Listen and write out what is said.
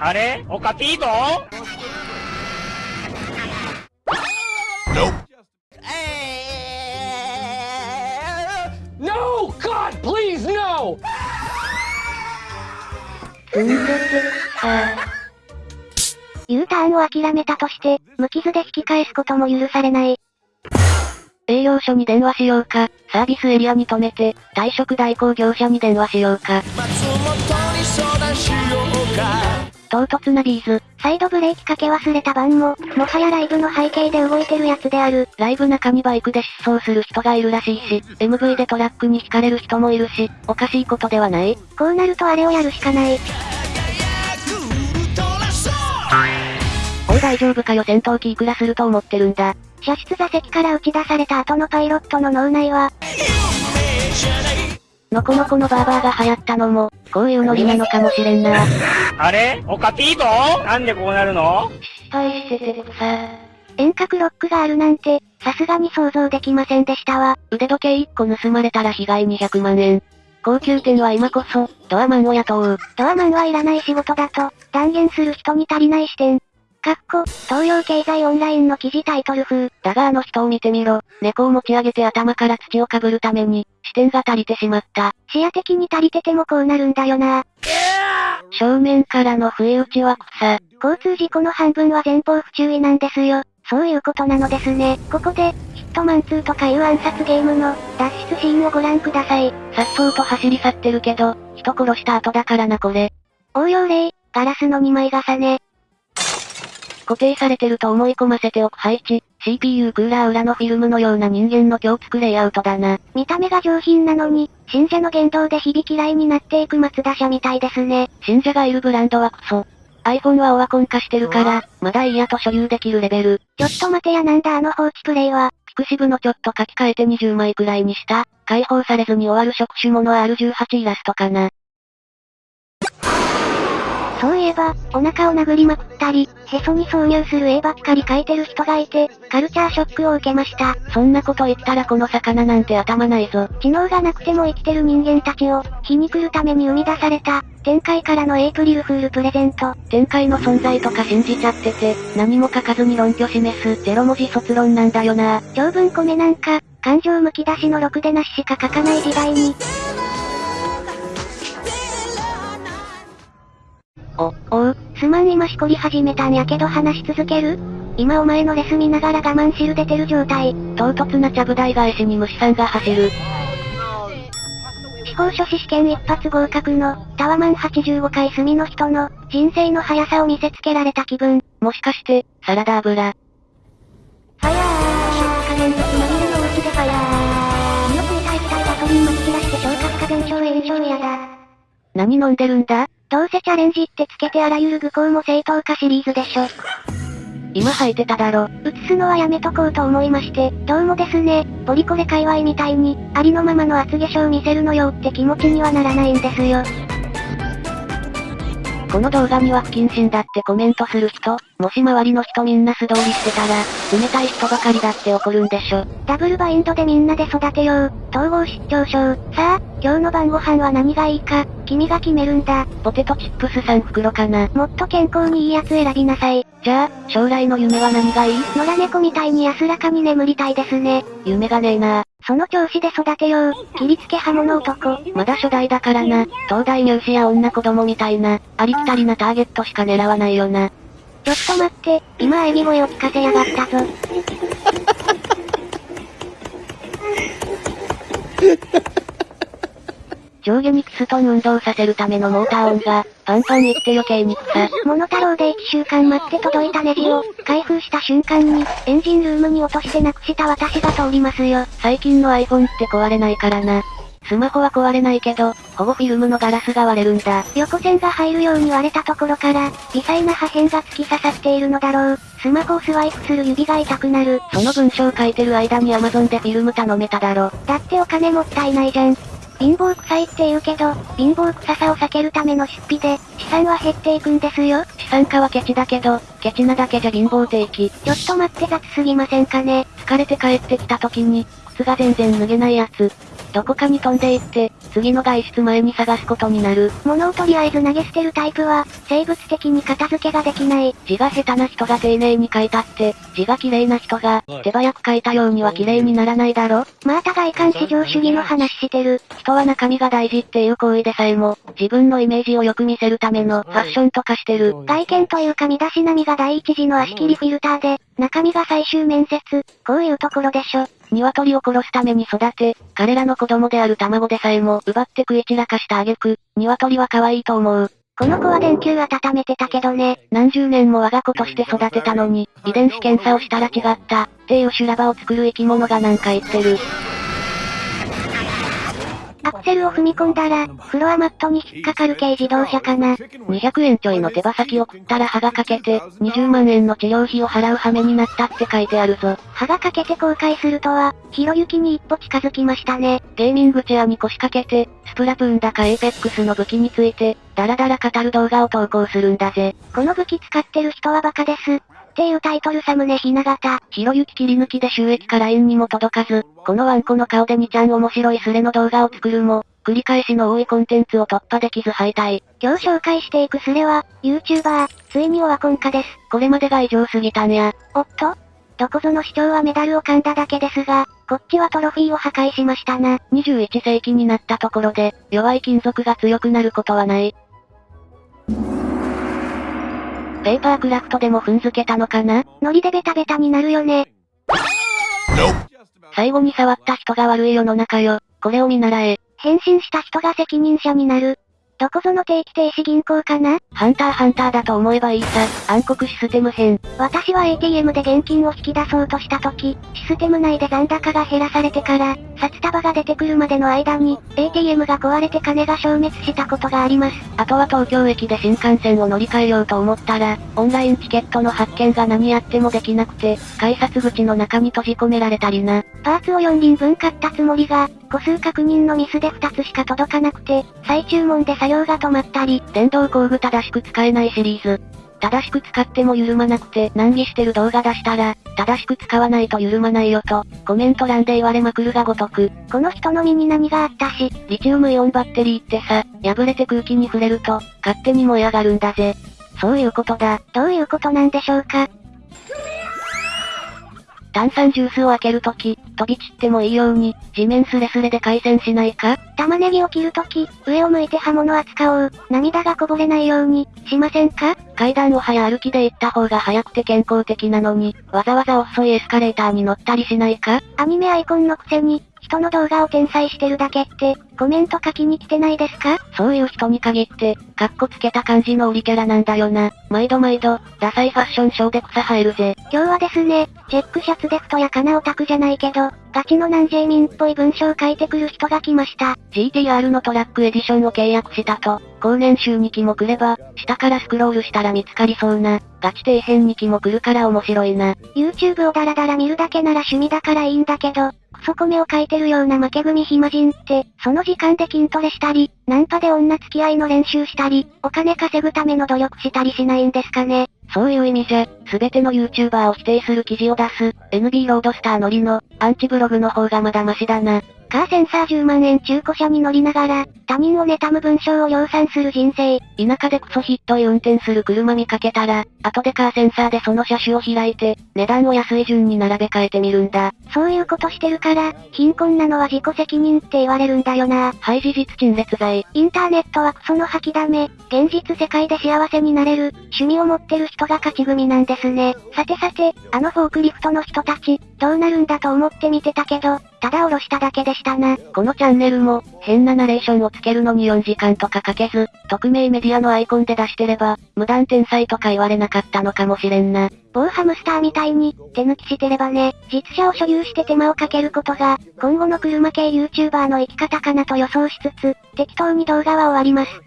あれ？おかぴーぞ No! God, please, no! うんでてさ U ターンを諦めたとして、無傷で引き返すことも許されない。営業所に電話しようか、サービスエリアに止めて、退職代行業者に電話しようか。唐突なビーズ。サイドブレーキかけ忘れた番も、もはやライブの背景で動いてるやつである。ライブ中にバイクで失踪する人がいるらしいし、MV でトラックに惹かれる人もいるし、おかしいことではないこうなるとあれをやるしかない。おい大丈夫かよ戦闘機いくらすると思ってるんだ。射出座席から打ち出された後のパイロットの脳内は、のこのこのバーバーが流行ったのも、こういうノリなのかもしれんな。あれ？おかぴーぞなんでこうなるの？失敗しててさ。遠隔ロックがあるなんて、さすがに想像できませんでしたわ。腕時計1個盗まれたら被害200万円。高級店は今こそ、ドアマンを雇う。ドアマンはいらない仕事だと、断言する人に足りない視点。かっこ、東洋経済オンラインの記事タイトル風。だがあの人を見てみろ。猫を持ち上げて頭から土をかぶるために、視点が足りてしまった。視野的に足りててもこうなるんだよな。正面からの不意打ちは草。交通事故の半分は前方不注意なんですよ。そういうことなのですね。ここで、ヒットマン2とかいう暗殺ゲームの、脱出シーンをご覧ください。さっそうと走り去ってるけど、人殺した後だからなこれ。応用例、ガラスの2枚重ね。固定されてると思い込ませておく配置、CPU クーラー裏のフィルムのような人間の今日つくレイアウトだな。見た目が上品なのに、信者の言動で響き嫌いになっていく松田社みたいですね。信者がいるブランドはクソ。iPhone はオワコン化してるから、まだいいやと所有できるレベル。ちょっと待てやなんだあの放置プレイは。ピクシブのちょっと書き換えて20枚くらいにした、解放されずに終わる触手もの R18 イラストかな。そういえば、お腹を殴りまくったり、へそに挿入する絵ばっかり描いてる人がいて、カルチャーショックを受けました。そんなこと言ったらこの魚なんて頭ないぞ。知能がなくても生きてる人間たちを、皮肉るために生み出された、展開からのエイプリルフールプレゼント。展開の存在とか信じちゃってて、何も書かずに論拠示す、ゼロ文字卒論なんだよな。長文コメなんか、感情むき出しのろくでなししか書かない時代に、お、おう、すまん今しこり始めたんやけど話し続ける？今お前のレス見ながら我慢汁出てる状態。唐突なちゃぶ台返しに虫さんが走る。司法書士試験一発合格の、タワマン85回住みの人の、人生の速さを見せつけられた気分。もしかして、サラダ油。ファヤー加減熱まみれの街でファヤー身を食いたい気体ガソリンまき散らして消化不可現象炎症嫌だ。何飲んでるんだ？どうせチャレンジってつけてあらゆる愚行も正当化シリーズでしょ。今吐いてただろ。映すのはやめとこうと思いまして、どうもですね、ポリコレ界隈みたいに、ありのままの厚化粧見せるのよって気持ちにはならないんですよ。この動画には不謹慎だってコメントする人、もし周りの人みんな素通りしてたら、冷たい人ばかりだって怒るんでしょ。ダブルバインドでみんなで育てよう。統合失調症。さあ、今日の晩ご飯は何がいいか、君が決めるんだ。ポテトチップス3袋かな。もっと健康にいいやつ選びなさい。じゃあ、将来の夢は何がいい？野良猫みたいに安らかに眠りたいですね。夢がねえなその調子で育てよう。切りつけ刃物男。まだ初代だからな。東大入試や女子供みたいな、ありきたりなターゲットしか狙わないよな。ちょっと待って、今喘ぎ声を聞かせやがったぞ。上下にピストン運動させるためのモーター音が、パンパンいって余計に草。モノタロウで1週間待って届いたネジを、開封した瞬間に、エンジンルームに落としてなくした私が通りますよ。最近の iPhone って壊れないからな。スマホは壊れないけど、保護フィルムのガラスが割れるんだ。横線が入るように割れたところから、微細な破片が突き刺さっているのだろう。スマホをスワイプする指が痛くなる。その文章書いてる間に Amazon でフィルム頼めただろ。だってお金もったいないじゃん。貧乏臭いって言うけど、貧乏臭さを避けるための出費で、資産は減っていくんですよ。資産家はケチだけど、ケチなだけじゃ貧乏定期。ちょっと待って雑すぎませんかね。疲れて帰ってきた時に、靴が全然脱げないやつ。どこかに飛んでいって、次の外出前に探すことになる。物をとりあえず投げ捨てるタイプは、生物的に片付けができない。字が下手な人が丁寧に書いたって、字が綺麗な人が、手早く書いたようには綺麗にならないだろ？また外観至上主義の話してる。人は中身が大事っていう行為でさえも、自分のイメージをよく見せるためのファッションとかしてる。外見というか身だしなみが第一次の足切りフィルターで、中身が最終面接。こういうところでしょ。鶏を殺すために育て、彼らの子供である卵でさえも奪って食い散らかした挙句、鶏は可愛いと思う。この子は電球温めてたけどね。何十年も我が子として育てたのに、遺伝子検査をしたら違った、っていう修羅場を作る生き物がなんか言ってる。アクセルを踏み込んだら、フロアマットに引っかかる軽自動車かな。200円ちょいの手羽先を食ったら歯が欠けて、20万円の治療費を払う羽目になったって書いてあるぞ。歯が欠けて後悔するとは、ひろゆきに一歩近づきましたね。ゲーミングチェアに腰掛けて、スプラトゥーンだかエイペックスの武器について、ダラダラ語る動画を投稿するんだぜ。この武器使ってる人はバカです。っていうタイトルサムネひな形。ひろゆき切り抜きで収益から円にも届かず、このワンコの顔で2ちゃん面白いスレの動画を作るも、繰り返しの多いコンテンツを突破できず敗退。今日紹介していくスレは、YouTuber、ついにオワコン化です。これまでが異常すぎたんや。おっとどこぞの市長はメダルを噛んだだけですが、こっちはトロフィーを破壊しましたな。21世紀になったところで、弱い金属が強くなることはない。ペーパークラフトでも踏んづけたのかな？ノリでベタベタになるよね。最後に触った人が悪い世の中よ。これを見習え。変身した人が責任者になる。どこぞの定期停止銀行かな？ハンターハンターだと思えばいいさ。暗黒システム編。私は ATM で現金を引き出そうとした時、システム内で残高が減らされてから、札束が出てくるまでの間に、ATM が壊れて金が消滅したことがあります。あとは東京駅で新幹線を乗り換えようと思ったら、オンラインチケットの発券が何やってもできなくて、改札口の中に閉じ込められたりな。パーツを4輪分買ったつもりが、個数確認のミスで2つしか届かなくて、再注文で作業が止まったり、電動工具正しく使えないシリーズ。正しく使っても緩まなくて難儀してる動画出したら、正しく使わないと緩まないよと、コメント欄で言われまくるがごとく。この人の身に何があったし、リチウムイオンバッテリーってさ、破れて空気に触れると、勝手に燃え上がるんだぜ。そういうことだ。どういうことなんでしょうか炭酸ジュースを開けるとき、飛び散ってもいいように、地面スレスレで回線しないか？玉ねぎを切るとき、上を向いて刃物扱おう。涙がこぼれないように、しませんか？階段を早歩きで行った方が早くて健康的なのに、わざわざ遅いエスカレーターに乗ったりしないか？アニメアイコンのくせに、人の動画を転載してるだけって、コメント書きに来てないですか？そういう人に限って、カッコつけた感じの売りキャラなんだよな。毎度毎度、ダサいファッションショーで草生えるぜ。今日はですね、チェックシャツで太やかなオタクじゃないけど、ガチの南ジェイミンっぽい文章を書いてくる人が来ました。GTR のトラックエディションを契約したと、高年収2期も来れば、下からスクロールしたら見つかりそうな、ガチ底辺2期も来るから面白いな。YouTube をダラダラ見るだけなら趣味だからいいんだけど、そこ目を書いてるような負け組暇人って、その時間で筋トレしたり、ナンパで女付き合いの練習したり、お金稼ぐための努力したりしないんですかね。そういう意味じゃ、すべての YouTuber を否定する記事を出す、NB ロードスターのりの、アンチブログの方がまだマシだな。カーセンサー10万円中古車に乗りながら、他人を妬む文章を量産する人生。田舎でクソひっどい運転する車見かけたら、後でカーセンサーでその車種を開いて、値段を安い順に並べ替えてみるんだ。そういうことしてるから、貧困なのは自己責任って言われるんだよな。はい事実陳列罪。インターネットはクソの吐きだめ、現実世界で幸せになれる、趣味を持ってる人が勝ち組なんですね。さてさて、あのフォークリフトの人たち、どうなるんだと思って見てたけど、ただ下ろしただけでしたな。このチャンネルも、変なナレーションをつけるのに4時間とかかけず、匿名メディアのアイコンで出してれば、無断転載とか言われなかったのかもしれんな。某ハムスターみたいに、手抜きしてればね、実車を所有して手間をかけることが、今後の車系 YouTuber の生き方かなと予想しつつ、適当に動画は終わります。